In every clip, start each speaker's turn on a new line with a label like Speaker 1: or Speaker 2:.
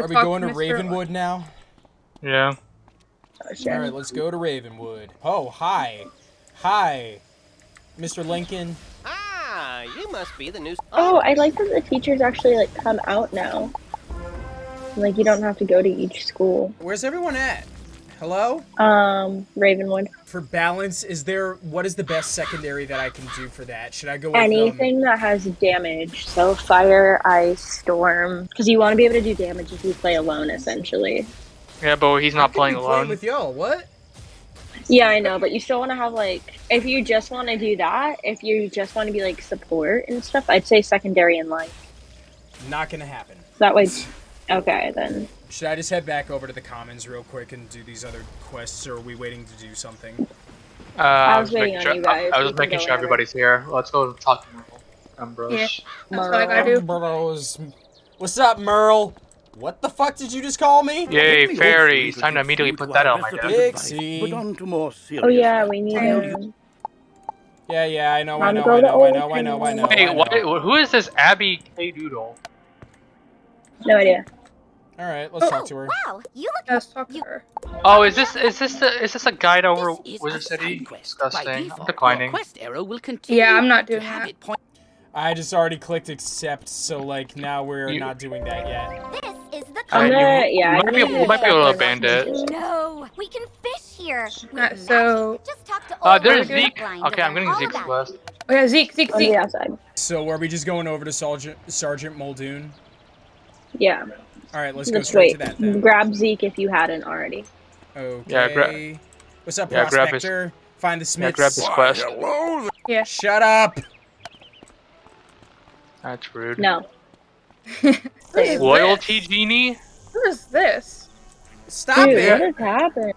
Speaker 1: go
Speaker 2: Are we going to
Speaker 1: Mr.
Speaker 2: Ravenwood now?
Speaker 3: Yeah.
Speaker 4: Oh, shit.
Speaker 2: All right, let's go to Ravenwood. Oh, hi. Hi. Mr. Lincoln.
Speaker 5: Ah, you must be the new.
Speaker 4: Oh, I like that the teachers actually like come out now. Like you don't have to go to each school.
Speaker 2: Where's everyone at? Hello?
Speaker 4: Um, Ravenwood.
Speaker 2: For balance, is there what is the best secondary that I can do for that? Should I go with um,
Speaker 4: Anything that has damage, so fire, ice, storm, because you want to be able to do damage if you play alone, essentially.
Speaker 3: Yeah, but he's not playing
Speaker 2: be
Speaker 3: alone.
Speaker 2: with y'all. What?
Speaker 4: Yeah, I know, but you still want to have like, if you just want to do that, if you just want to be like support and stuff, I'd say secondary and light.
Speaker 2: Not gonna happen.
Speaker 4: That way, okay, then.
Speaker 2: Should I just head back over to the commons real quick and do these other quests, or are we waiting to do something?
Speaker 3: Uh, I
Speaker 4: was
Speaker 3: was
Speaker 4: waiting
Speaker 3: making
Speaker 4: on
Speaker 3: sure.
Speaker 4: you guys.
Speaker 3: I, I was
Speaker 4: We can
Speaker 3: making sure
Speaker 4: whenever.
Speaker 3: everybody's here. Let's go talk to Merle. Ambrose.
Speaker 1: Yeah. That's what I gotta do.
Speaker 2: Bros. What's up, Merle? What the fuck did you just call me?
Speaker 3: Yay,
Speaker 6: Let
Speaker 3: fairy! It's time to immediately put that on my
Speaker 6: best
Speaker 3: desk.
Speaker 6: advice,
Speaker 2: Dixie.
Speaker 6: On to more serious
Speaker 4: Oh yeah, we need
Speaker 1: Tell
Speaker 4: him.
Speaker 2: Yeah, yeah, I know, I
Speaker 4: Time to
Speaker 2: know, I know, I know, I know, I know.
Speaker 3: Wait, what? Who is this Abby K Doodle?
Speaker 4: No idea.
Speaker 2: All right, let's talk to her.
Speaker 7: Wow, you look
Speaker 1: Let's talk to her.
Speaker 3: Oh, is this is this the is this a guide over
Speaker 8: This
Speaker 3: Wizard City?
Speaker 8: quest.
Speaker 3: Disgusting. I'm declining.
Speaker 8: Quest arrow will continue
Speaker 1: Yeah, I'm not doing that.
Speaker 8: it point
Speaker 2: I just already clicked accept, so like now we're
Speaker 3: You-
Speaker 2: not doing that yet.
Speaker 7: this is the
Speaker 4: I'm
Speaker 3: Uh, you-
Speaker 4: gonna,
Speaker 3: you
Speaker 4: yeah,
Speaker 3: might
Speaker 4: I'm
Speaker 3: be-
Speaker 4: gonna
Speaker 3: you might be able to
Speaker 4: check
Speaker 3: abandon it.
Speaker 7: No, we can fish here. With
Speaker 1: Uh, so-
Speaker 7: just talk to
Speaker 3: Uh, there's
Speaker 7: Mother
Speaker 3: Zeke. Okay, I'm
Speaker 7: learn
Speaker 3: getting
Speaker 7: all
Speaker 3: Zeke's
Speaker 7: about
Speaker 3: quest.
Speaker 1: Oh yeah, Zeke, Zeke,
Speaker 4: On the
Speaker 1: Zeke.
Speaker 4: outside.
Speaker 2: So are we just going over to Sergeant Sergeant Muldoon?
Speaker 4: Yeah.
Speaker 2: All right, let's go
Speaker 4: Let's
Speaker 2: straight
Speaker 4: wait.
Speaker 2: to that then.
Speaker 4: Grab Zeke if you hadn't already.
Speaker 2: Okay.
Speaker 3: Yeah, gra-
Speaker 2: What's up,
Speaker 3: Yeah, grab his-
Speaker 2: Prospector? Find the
Speaker 3: Yeah,
Speaker 2: Smiths.
Speaker 3: grab this
Speaker 6: Why,
Speaker 3: quest.
Speaker 6: hello
Speaker 1: Yeah.
Speaker 2: Shut up!
Speaker 3: That's rude.
Speaker 4: No.
Speaker 3: Loyalty
Speaker 1: this?
Speaker 3: genie?
Speaker 1: What is this?
Speaker 2: Stop
Speaker 4: Dude,
Speaker 2: it!
Speaker 4: what has happened?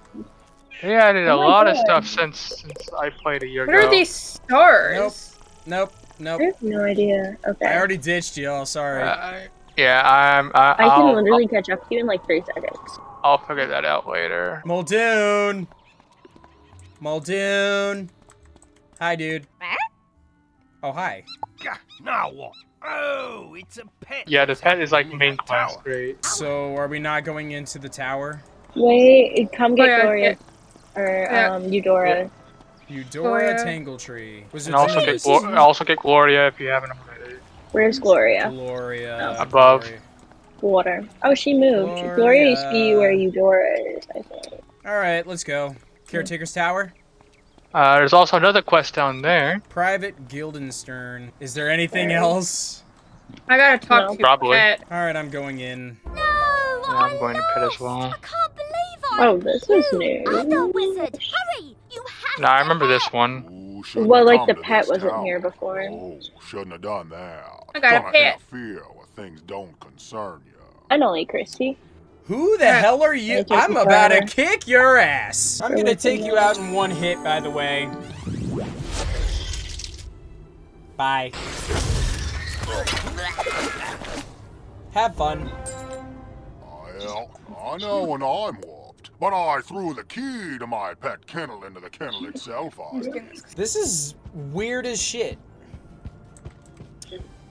Speaker 3: They added a
Speaker 4: Oh my
Speaker 3: lot of stuff since since I played a year
Speaker 1: What
Speaker 3: ago.
Speaker 1: are these stars?
Speaker 2: Nope, nope.
Speaker 4: I have no idea. Okay.
Speaker 2: I already ditched y'all. Sorry.
Speaker 3: Uh, yeah, I'm. I,
Speaker 4: I can
Speaker 3: I'll,
Speaker 4: literally catch up to you in like three seconds.
Speaker 3: I'll, I'll figure that out later.
Speaker 2: Muldoon. Muldoon. Hi, dude. Oh, hi.
Speaker 6: Now what? Oh, it's a pet.
Speaker 3: Yeah, the pet is like main
Speaker 6: that
Speaker 3: quest. Great.
Speaker 2: So, are we not going into the tower?
Speaker 4: Wait, come get
Speaker 1: Oh, yeah,
Speaker 4: Gloria.
Speaker 1: yeah.
Speaker 4: Or,
Speaker 1: Yeah.
Speaker 4: um, Eudora.
Speaker 2: Eudora
Speaker 1: Gloria.
Speaker 2: Tangletree. Was
Speaker 3: And also get also get Gloria if you haven't already.
Speaker 4: Where's Gloria?
Speaker 2: Gloria.
Speaker 3: Above.
Speaker 2: Gloria.
Speaker 4: Water. Oh, she moved. Gloria used to be where Eudora is, I think.
Speaker 2: All right, let's go. Caretaker's Tower.
Speaker 3: Uh, there's also another quest down there.
Speaker 2: Private Guildenstern. Is there anything
Speaker 4: Alright.
Speaker 2: else?
Speaker 1: I gotta talk
Speaker 4: No.
Speaker 1: to
Speaker 3: Probably.
Speaker 1: Pet.
Speaker 2: All right, I'm going in.
Speaker 7: No,
Speaker 3: Yeah, I'm going to pet as well.
Speaker 7: I can't believe I
Speaker 4: Oh, this is new.
Speaker 7: Other wizard, hurry! You have
Speaker 3: No, I remember this one.
Speaker 9: Ooh,
Speaker 4: Well, like the pet wasn't
Speaker 9: tower.
Speaker 4: here before.
Speaker 9: Oh, shouldn't have done that.
Speaker 1: I got a
Speaker 9: Gonna
Speaker 1: pet.
Speaker 9: interfere where things don't concern you.
Speaker 4: I know, like Christy.
Speaker 2: Who the
Speaker 1: Yeah.
Speaker 2: hell are you? I'm
Speaker 4: you
Speaker 2: about to kick your ass. I'm
Speaker 4: Go
Speaker 2: gonna take you out in one hit, by the way. Bye. Have fun.
Speaker 9: Well, I know when I'm whooped, but I threw the key to my pet kennel into the kennel itself. I
Speaker 2: This is weird as shit.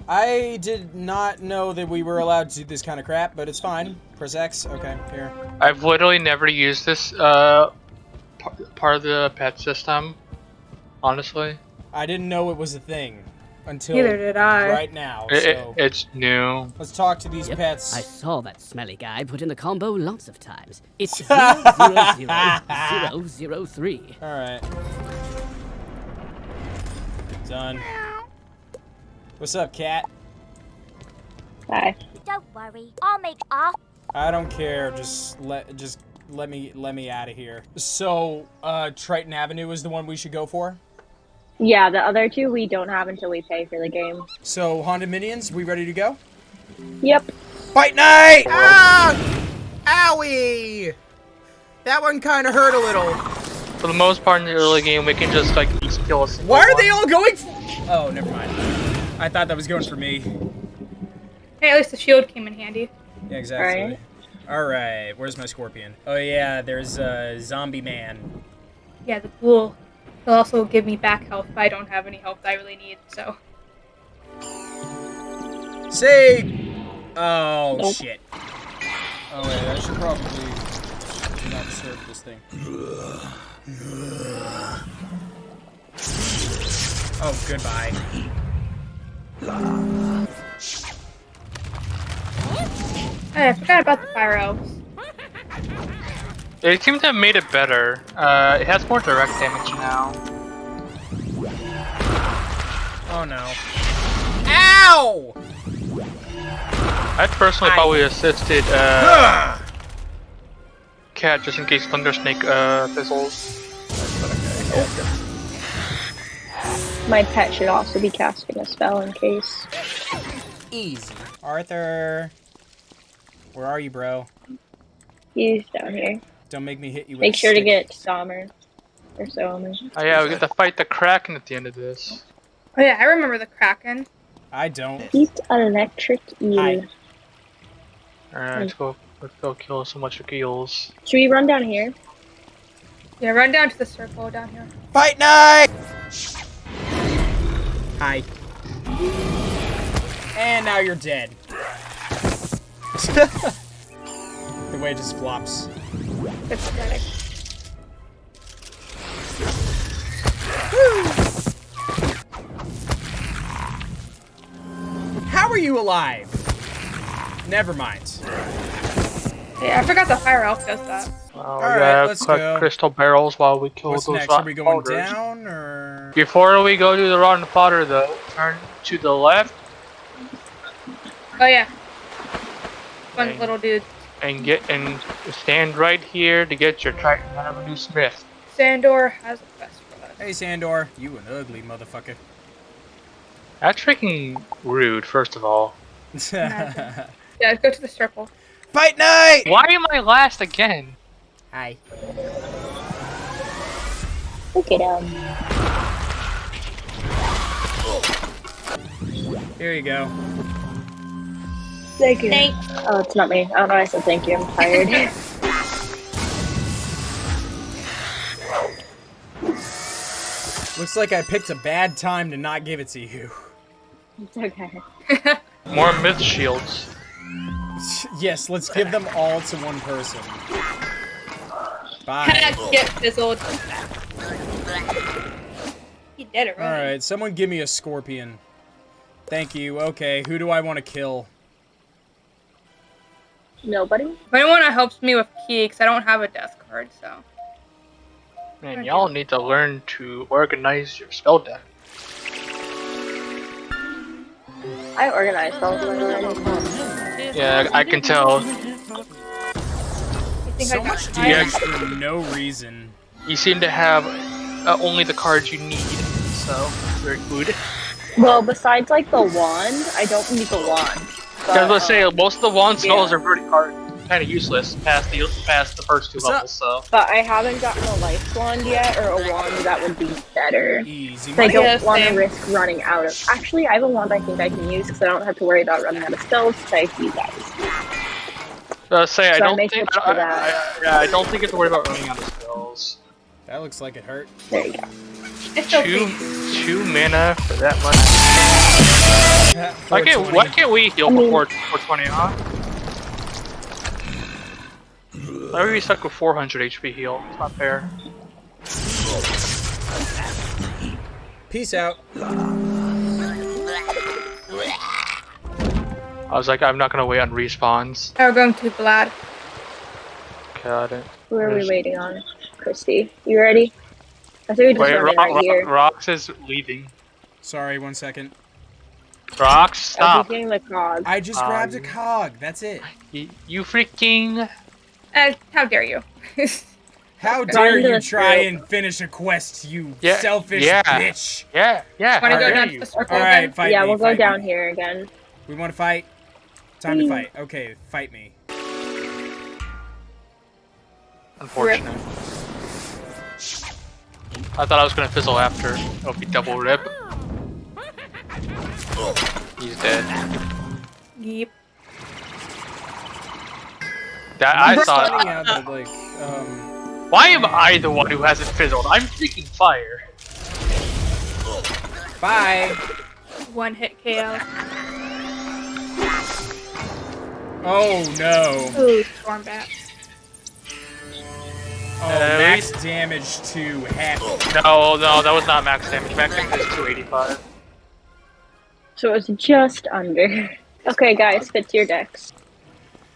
Speaker 2: I did not know that we were allowed to do this kind of crap, but it's fine. Press X. Okay, here.
Speaker 3: I've literally never used this uh, part of the pet system. Honestly,
Speaker 2: I didn't know it was a thing until
Speaker 1: Neither did I.
Speaker 2: right now.
Speaker 3: it, it, it's new.
Speaker 2: let's talk to these
Speaker 8: Yep,
Speaker 2: pets.
Speaker 8: I saw that smelly guy put in the combo lots of times. It's zero zero zero zero three.
Speaker 2: All right. Done. What's up, cat?
Speaker 4: Hi.
Speaker 7: Don't worry, I'll make off.
Speaker 2: I don't care. Just let just let me let me out of here. So, uh, Triton Avenue is the one we should go for.
Speaker 4: Yeah, the other two we don't have until we pay for the game.
Speaker 2: So, Haunted Minions, we ready to go?
Speaker 4: Yep.
Speaker 2: Fight night! Ah! Owie! That one kind of hurt a little.
Speaker 3: For the most part in the early game, we can just like each kill a single
Speaker 2: Why are
Speaker 3: one.
Speaker 2: they all going? f- oh, never mind. I thought that was going for me.
Speaker 1: Hey, at least the shield came in handy.
Speaker 2: Yeah, exactly. All right, where's my scorpion? Oh yeah, there's a uh, zombie man.
Speaker 1: Yeah, the ghoul. He'll also give me back health if I don't have any health that I really need, so.
Speaker 2: Say, oh
Speaker 4: Nope.
Speaker 2: shit. Oh, wait, I should probably not disturb this thing. Oh, goodbye.
Speaker 1: Hey, I forgot about the fire elves.
Speaker 3: They seem to have made it better. Uh, it has more direct damage now.
Speaker 2: Oh no. Ow!
Speaker 3: I personally
Speaker 2: I-
Speaker 3: probably assisted uh, Cat just in case Thunder Snake uh, fizzles.
Speaker 4: My pet should also be casting a spell in case.
Speaker 2: Easy. Arthur. Where are you, bro?
Speaker 4: He's down here.
Speaker 2: Don't make me hit you with
Speaker 4: Make
Speaker 2: a
Speaker 4: sure to get Sommer. Or Sommer.
Speaker 3: Oh yeah, we get to fight the Kraken at the end of this.
Speaker 1: Oh yeah, I remember the Kraken.
Speaker 2: I don't.
Speaker 4: He's electric eel.
Speaker 2: Hi.
Speaker 3: Alright, let's go. Let's go kill so much eels.
Speaker 4: Should we run down here?
Speaker 1: Yeah, run down to the circle down here.
Speaker 2: Fight night! Hi. And now you're dead. the way it just flops.
Speaker 1: It's pathetic.
Speaker 2: How are you alive? Never mind.
Speaker 1: Yeah, I forgot the fire elf does that.
Speaker 3: Well, we
Speaker 2: Alright,
Speaker 3: gotta
Speaker 2: let's
Speaker 3: collect
Speaker 2: go.
Speaker 3: crystal barrels while we kill
Speaker 2: What's
Speaker 3: those
Speaker 2: next?
Speaker 3: rotten
Speaker 2: Are we going
Speaker 3: fodders.
Speaker 2: down or?
Speaker 3: Before we go to the rotten fodder, though, turn to the left
Speaker 1: Oh yeah. Fun
Speaker 3: Okay.
Speaker 1: little dude.
Speaker 3: And get and stand right here to get your Triton Avenue Smith.
Speaker 1: Sandor has a quest for us.
Speaker 2: Hey, Sandor, you an ugly motherfucker.
Speaker 3: That's freaking rude, first of all.
Speaker 1: Yeah, go to the circle.
Speaker 2: Fight night!
Speaker 3: Why am I last again?
Speaker 2: Hi.
Speaker 4: Look at him.
Speaker 2: Here you go.
Speaker 4: Thank you. Oh, it's not me. Oh, I don't know why I said thank you. I'm tired.
Speaker 2: Looks like I picked a bad time to not give it to you.
Speaker 4: it's okay.
Speaker 3: More myth shields.
Speaker 2: yes, let's give them all to one person. Bye.
Speaker 1: Get fizzled. He did it right.
Speaker 2: Alright, someone give me a scorpion. Thank you. Okay, who do I want to kill?
Speaker 4: Nobody?
Speaker 1: If anyone that helps me with key, because I don't have a death card, so.
Speaker 3: Man, y'all need to learn to organize your spell deck.
Speaker 4: I organize all of.
Speaker 3: Yeah, I can tell.
Speaker 1: You
Speaker 2: So much
Speaker 1: tired?
Speaker 2: damage for no reason.
Speaker 3: You seem to have uh, only the cards you need, so very good.
Speaker 4: Well, besides like the wand, I don't need the wand.
Speaker 3: I
Speaker 4: But,
Speaker 3: was gonna say most of the wand spells
Speaker 4: yeah.
Speaker 3: are pretty hard, kind of useless past the past the first two
Speaker 2: What's up?
Speaker 3: levels. So
Speaker 4: but I haven't gotten a life wand yet, or a wand that would be better.
Speaker 2: Easy
Speaker 4: I don't want to risk running out of. Actually, I have a wand I think I can use because I don't have to worry about running out of spells to take you guys.
Speaker 3: uh, say I
Speaker 4: So I
Speaker 3: don't
Speaker 4: may
Speaker 3: think I, I, I, yeah, I don't think you have to worry about running out of spells.
Speaker 2: That looks like it hurt.
Speaker 4: There you go.
Speaker 1: It's
Speaker 3: Two
Speaker 1: okay.
Speaker 3: Two mana for that much. Why can't why can't we heal
Speaker 4: I mean-
Speaker 3: before 420? Huh? Why are we stuck with 400 HP heal? It's not fair.
Speaker 2: Peace out.
Speaker 3: I was like, I'm not gonna wait on respawns.
Speaker 1: Now we're going to Vlad.
Speaker 3: Got it.
Speaker 4: Who are we waiting on? Christy, you ready? I think we just
Speaker 3: Wait,
Speaker 4: run
Speaker 3: Ro-
Speaker 4: right
Speaker 3: Ro-
Speaker 4: here.
Speaker 3: Rox is leaving.
Speaker 2: Sorry, one second.
Speaker 3: Rox,
Speaker 4: I'll
Speaker 3: stop!
Speaker 4: be getting the cog.
Speaker 2: I just
Speaker 3: Um,
Speaker 2: grabbed a cog. That's it.
Speaker 3: You, you freaking.
Speaker 1: Uh, how dare you?
Speaker 2: How dare you try and finish a quest, you
Speaker 3: Yeah,
Speaker 2: selfish
Speaker 3: yeah.
Speaker 2: bitch?
Speaker 3: Yeah, yeah.
Speaker 1: Want to
Speaker 3: how
Speaker 1: go
Speaker 3: dare
Speaker 1: down to the circle
Speaker 2: All right, fight
Speaker 4: yeah,
Speaker 2: me.
Speaker 4: we'll go down
Speaker 2: me.
Speaker 4: here again.
Speaker 2: We want to fight. Time to fight. Okay, fight me.
Speaker 3: Unfortunate. I thought I was gonna fizzle after. It'll be double rip. He's dead.
Speaker 1: Yeep.
Speaker 3: That I
Speaker 2: I'm
Speaker 3: thought.
Speaker 2: finding like, um,
Speaker 3: Why am I the one who hasn't fizzled? I'm freaking fire.
Speaker 2: bye.
Speaker 1: One hit KO.
Speaker 2: Oh no.
Speaker 1: Ooh, storm bats.
Speaker 2: Oh,
Speaker 3: Uh,
Speaker 2: max damage to half.
Speaker 3: No, no, that was not max damage. Max damage is 285.
Speaker 4: So it's just under. Okay, guys, fit your decks.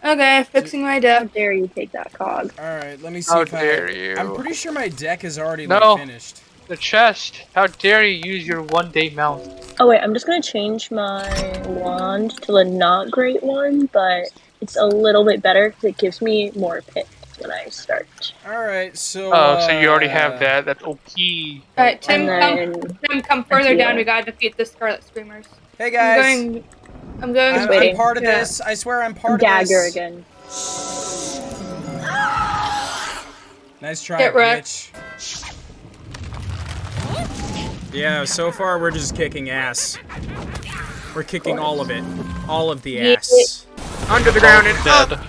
Speaker 1: Okay, fixing my deck.
Speaker 4: How
Speaker 1: deck.
Speaker 4: dare you take that cog?
Speaker 2: All right, let me see
Speaker 3: How
Speaker 2: if
Speaker 3: dare
Speaker 2: I.
Speaker 3: you.
Speaker 2: I'm pretty sure my deck is already
Speaker 3: No.
Speaker 2: like, finished.
Speaker 3: The chest. How dare you use your one day mount?
Speaker 4: Oh wait, I'm just gonna change my wand to a not great one, but it's a little bit better because it gives me more pits when I start.
Speaker 2: All right, so.
Speaker 3: Oh, so you already
Speaker 2: uh,
Speaker 3: have that. That's OP.
Speaker 1: Alright, Tim,
Speaker 4: And
Speaker 1: come, Tim, come further
Speaker 4: Yeah.
Speaker 1: down. We gotta defeat the Scarlet Screamers.
Speaker 2: Hey guys.
Speaker 1: I'm
Speaker 2: guys,
Speaker 1: going. I'm going.
Speaker 2: I'm, I'm part of
Speaker 1: Yeah.
Speaker 2: this. I swear I'm part of this.
Speaker 4: dagger
Speaker 2: this.
Speaker 4: again.
Speaker 2: Nice try,
Speaker 1: Get wrecked.
Speaker 2: bitch. Yeah, so far we're just kicking ass. We're kicking all of it. All of the
Speaker 1: Yeah.
Speaker 2: ass. Under the ground and up!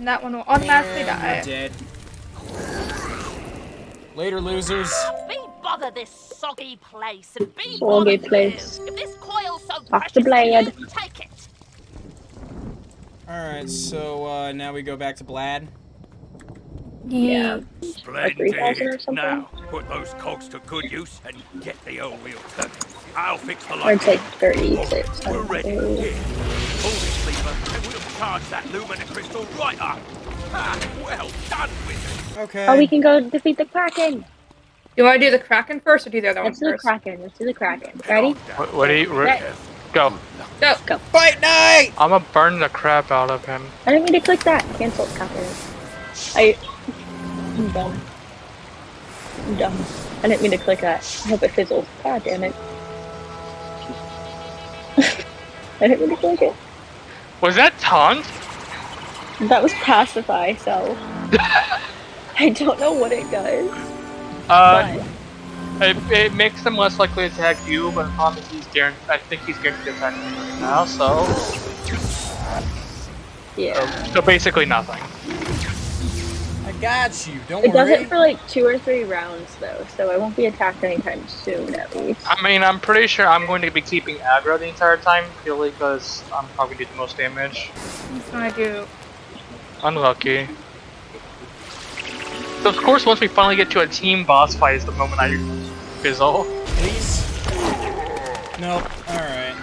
Speaker 3: Dead.
Speaker 1: And that one will automatically
Speaker 2: And
Speaker 1: die.
Speaker 2: dead. Later, losers.
Speaker 7: Be bother this soggy place and be
Speaker 4: Soggy
Speaker 7: bother
Speaker 4: place.
Speaker 7: you. If this coil's so
Speaker 4: Off
Speaker 7: precious
Speaker 4: the
Speaker 7: to
Speaker 4: blade.
Speaker 7: you, take it.
Speaker 2: Alright, so uh, now we go back to Blad.
Speaker 4: Yeah.
Speaker 6: Splendid.
Speaker 4: 3,000 or something?
Speaker 6: Now, put those cogs to good use and get the old wheel turning. I'll fix the
Speaker 4: Or it's
Speaker 6: light.
Speaker 4: like 36.
Speaker 6: We're ready.
Speaker 4: something.
Speaker 6: Here, pull this lever and we'll charge that lumina crystal right up. Ah, well done, wizard.
Speaker 2: Okay.
Speaker 4: Oh, we can go defeat the Kraken!
Speaker 1: You want to do the Kraken first, or do the other one
Speaker 4: Let's do the? Kraken. Let's do the Kraken. Ready?
Speaker 3: What, what do you? Re-
Speaker 4: Right.
Speaker 3: go.
Speaker 1: Go.
Speaker 2: Fight night!
Speaker 3: I'm gonna burn the crap out of him.
Speaker 4: I didn't mean to click that. Cancel Kraken. I. I'm dumb. I'm dumb. I didn't mean to click that. I hope it fizzles. God damn it. I didn't mean to click it.
Speaker 3: Was that taunt?
Speaker 4: That was pacify, so. I don't know what it does.
Speaker 3: Uh, it, it makes them less likely to attack you, but the problem is he's guaranteed. I think he's guaranteed to attack me right now. So,
Speaker 4: yeah.
Speaker 3: so basically nothing.
Speaker 2: I got you. Don't
Speaker 4: It does
Speaker 2: worry.
Speaker 4: it for like two or three rounds though, so I won't be attacked anytime soon at least.
Speaker 3: I mean, I'm pretty sure I'm going to be keeping aggro the entire time, purely because I'm probably doing the most damage.
Speaker 1: That's what I do.
Speaker 3: Unlucky. So of course, once we finally get to a team boss fight, is the moment I fizzle.
Speaker 2: Please? Nope. Alright.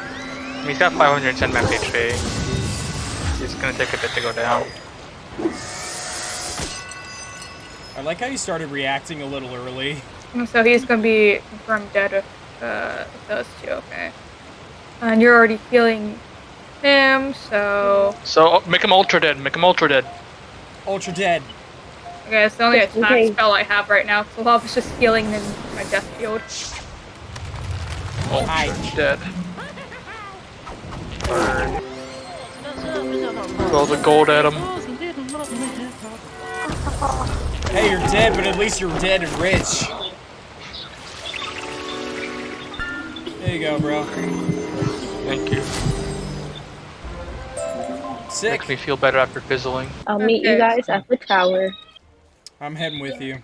Speaker 3: He's got 510 max HP. It's gonna take a bit to go down.
Speaker 2: I like how you started reacting a little early.
Speaker 1: So he's gonna be confirmed dead with, uh, with those two. Okay. And you're already healing him, so
Speaker 3: So make him ultra dead. Make him ultra dead.
Speaker 2: Ultra dead.
Speaker 1: okay. It's the only attack
Speaker 4: Okay.
Speaker 1: spell I have right now. So love is just healing in my death field.
Speaker 3: Ultra
Speaker 2: Hi.
Speaker 3: dead. Burn. Throw the gold at him.
Speaker 2: Hey, you're dead, but at least you're dead and rich. There you go, bro.
Speaker 3: Thank you.
Speaker 2: Sick.
Speaker 3: Makes me feel better after fizzling.
Speaker 4: I'll meet you guys at the tower.
Speaker 2: I'm heading with you.